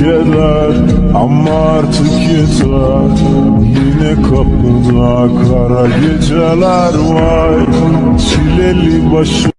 keder ama artık yeter. Yine kapıda kara geceler var. Çileli başı